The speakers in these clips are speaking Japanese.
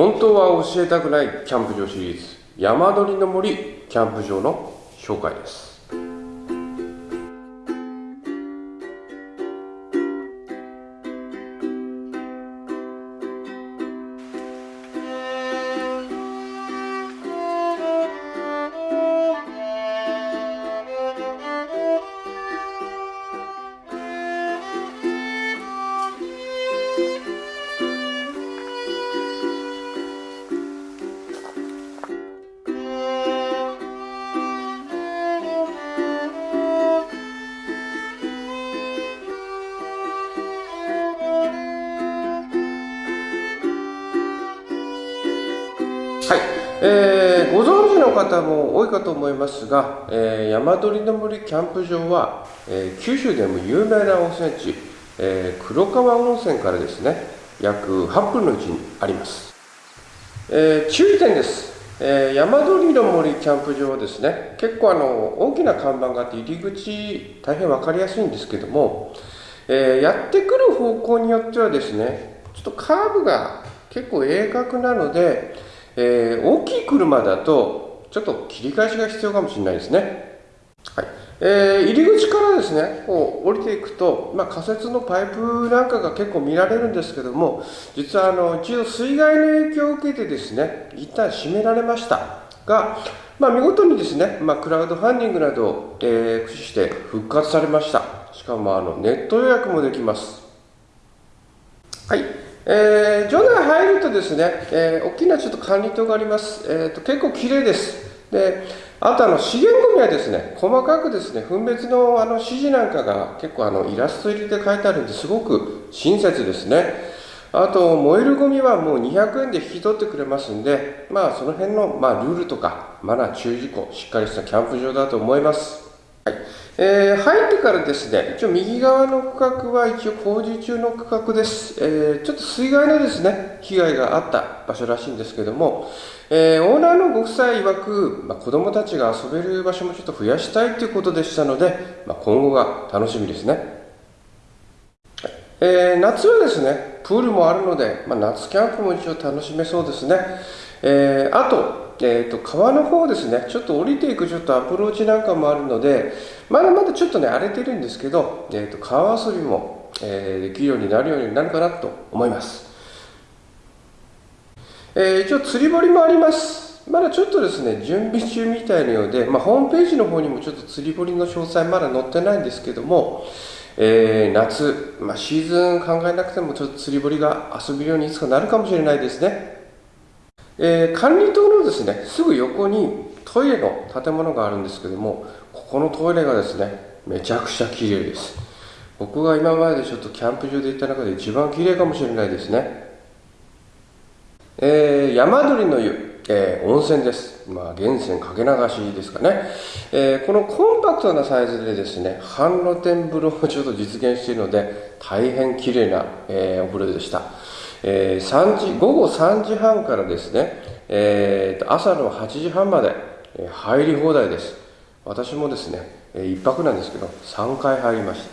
本当は教えたくないキャンプ場シリーズ。山鳥の森キャンプ場の紹介です。はい、えー、ご存知の方も多いかと思いますが、えー、山鳥の森キャンプ場は、えー、九州でも有名な温泉地、えー、黒川温泉からですね約8分の位置にあります、えー、注意点です、えー、山鳥の森キャンプ場はですね結構あの大きな看板があって入り口大変分かりやすいんですけども、えー、やってくる方向によってはですねちょっとカーブが結構鋭角なのでえー、大きい車だとちょっと切り返しが必要かもしれないですね。はい。えー、入り口からですねこう降りていくと、まあ、仮設のパイプなんかが結構見られるんですけども実はあの一応水害の影響を受けてですね一旦閉められました。が、まあ、見事にですね、まあ、クラウドファンディングなどを、えー、駆使して復活されました。しかもあのネット予約もできます。はい。えー、場内入るとですね、えー、大きなちょっと管理棟があります。えーと、結構綺麗です。で、あとあの資源ゴミはですね、細かくですね、分別のあの指示なんかが結構あのイラスト入りで書いてあるんですごく親切ですね。あと、燃えるゴミはもう200円で引き取ってくれますんで、まあその辺の、まあ、ルールとかマナー注意事項、しっかりしたキャンプ場だと思います。はいえー、入ってからですね、一応右側の区画は一応工事中の区画です。えー、ちょっと水害のですね、被害があった場所らしいんですけども、えー、オーナーのご夫妻曰く、まあ、子供たちが遊べる場所もちょっと増やしたいということでしたので、まあ、今後が楽しみですね。え、夏はですね、プールもあるので、まあ、夏キャンプも一応楽しめそうですね。え、あと、えーと、川の方ですね、ちょっと降りていくちょっとアプローチなんかもあるので、まだまだちょっとね、荒れてるんですけど、えーと、川遊びも、えー、できるようになるようになるかなと思います。えー、一応釣り堀もあります。まだちょっとですね、準備中みたいなようで、まあ、ホームページの方にもちょっと釣り堀の詳細まだ載ってないんですけども、えー、夏、まあ、シーズン考えなくてもちょっと釣り堀が遊べるようにいつかなるかもしれないですね。えー、管理棟のですねすぐ横にトイレの建物があるんですけどもここのトイレがですねめちゃくちゃ綺麗です。僕が今までちょっとキャンプ場で行った中で一番綺麗かもしれないですね、えー、山鳥の湯、えー、温泉です。まあ源泉かけ流しですかね、えー、このコンパクトなサイズでですね半露天風呂をちょっと実現しているので大変綺麗な、えお風呂でした。えー、3時午後3時半からですね、えー、朝の8時半まで、え入り放題です。私もですね、え1泊なんですけど3回入りました、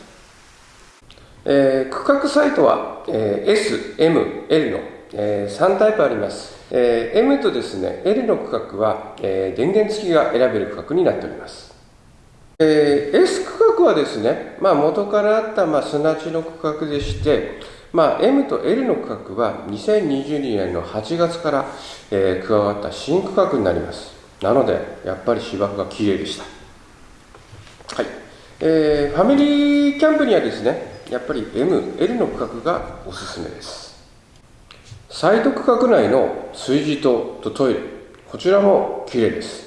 えー、区画サイトは、え S、M、L の、え3タイプあります、え M とですね L の区画は、え電源付きが選べる区画になっております。えー、S 区画はですね、まあ、元からあった、まあ、砂地の区画でして、まあ、M と L の区画は2022年の8月から、えー、加わった新区画になります。なのでやっぱり芝生が綺麗でした。はい、えー、ファミリーキャンプにはですねやっぱり M、L の区画がおすすめです。サイト区画内の炊事棟とトイレこちらも綺麗です、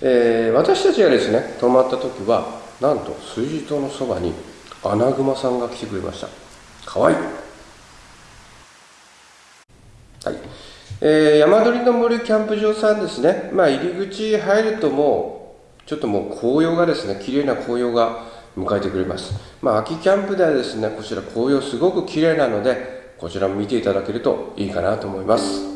えー、私たちがですね泊まった時はなんと炊事棟のそばにアナグマさんが来てくれました。かわいい。はい。えー、山鳥の森キャンプ場さんですね。まあ、入り口入るともう、ちょっともう紅葉がですね、綺麗な紅葉が迎えてくれます。まあ、秋キャンプではですね、こちら紅葉すごく綺麗なので、こちらも見ていただけるといいかなと思います。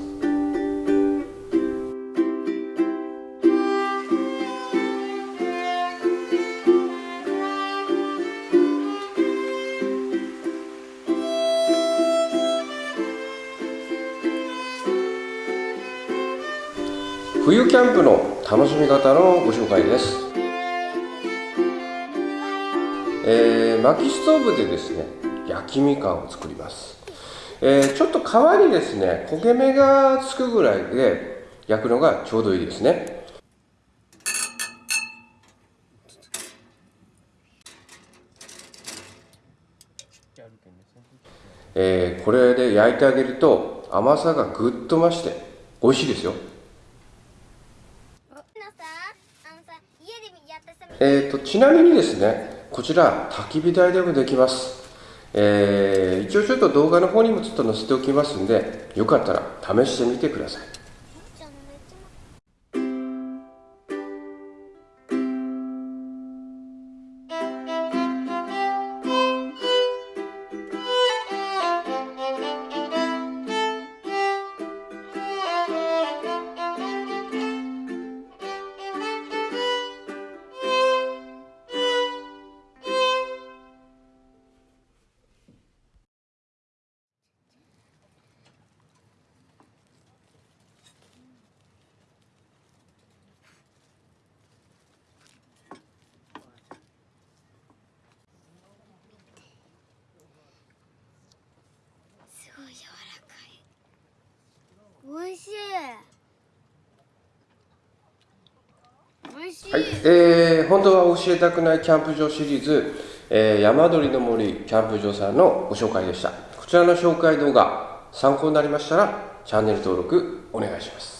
冬キャンプの楽しみ方のご紹介です、えー薪ストーブでですね焼きみかんを作ります、えーちょっと皮にですね焦げ目がつくぐらいで焼くのがちょうどいいですね。えーこれで焼いてあげると甘さがぐっと増して美味しいですよのさあのさ家でやったさえー、とちなみにですねこちら焚き火台でもできます、えー一応ちょっと動画の方にもちょっと載せておきますんでよかったら試してみてください。はい、えー本当は教えたくないキャンプ場シリーズ、えー山鳥の森キャンプ場さんのご紹介でした。こちらの紹介動画参考になりましたらチャンネル登録お願いします。